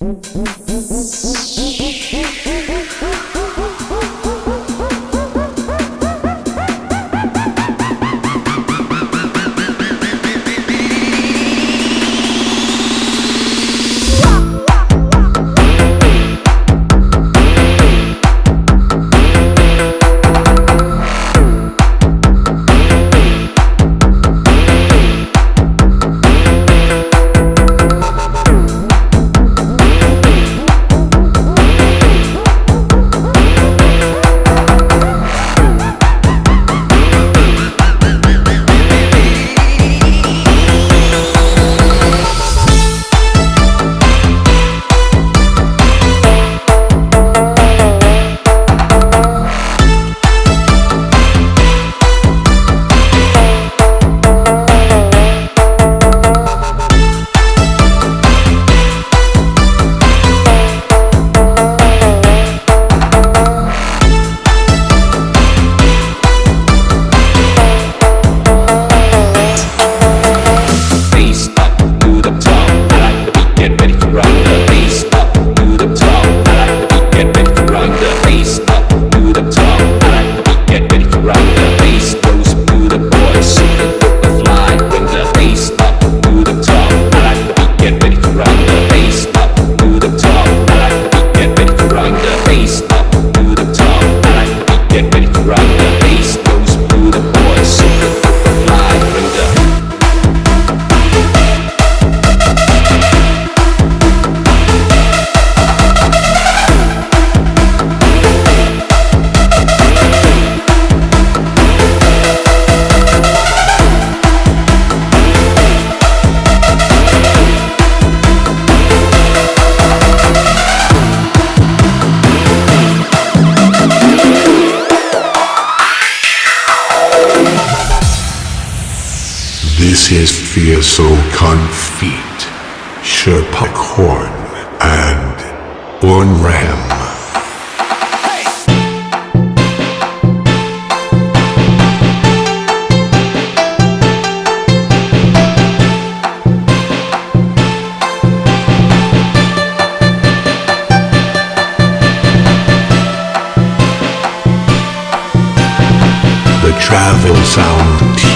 Música Fieso Confit, Sherpa Horn, and Ornram. The travel sound